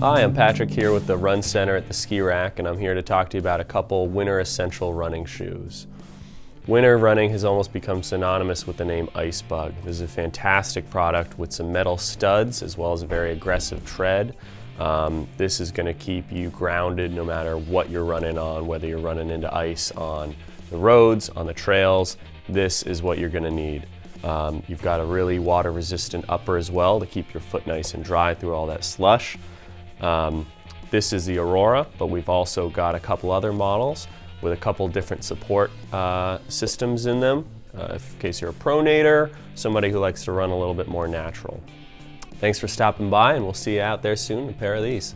Hi, I'm Patrick here with the Run Center at the Ski Rack, and I'm here to talk to you about a couple winter essential running shoes. Winter running has almost become synonymous with the name Icebug. This is a fantastic product with some metal studs as well as a very aggressive tread. Um, this is going to keep you grounded no matter what you're running on, whether you're running into ice on the roads, on the trails. This is what you're going to need. Um, you've got a really water resistant upper as well to keep your foot nice and dry through all that slush. Um, this is the Aurora, but we've also got a couple other models with a couple different support uh, systems in them, uh, in case you're a pronator, somebody who likes to run a little bit more natural. Thanks for stopping by and we'll see you out there soon, a pair of these.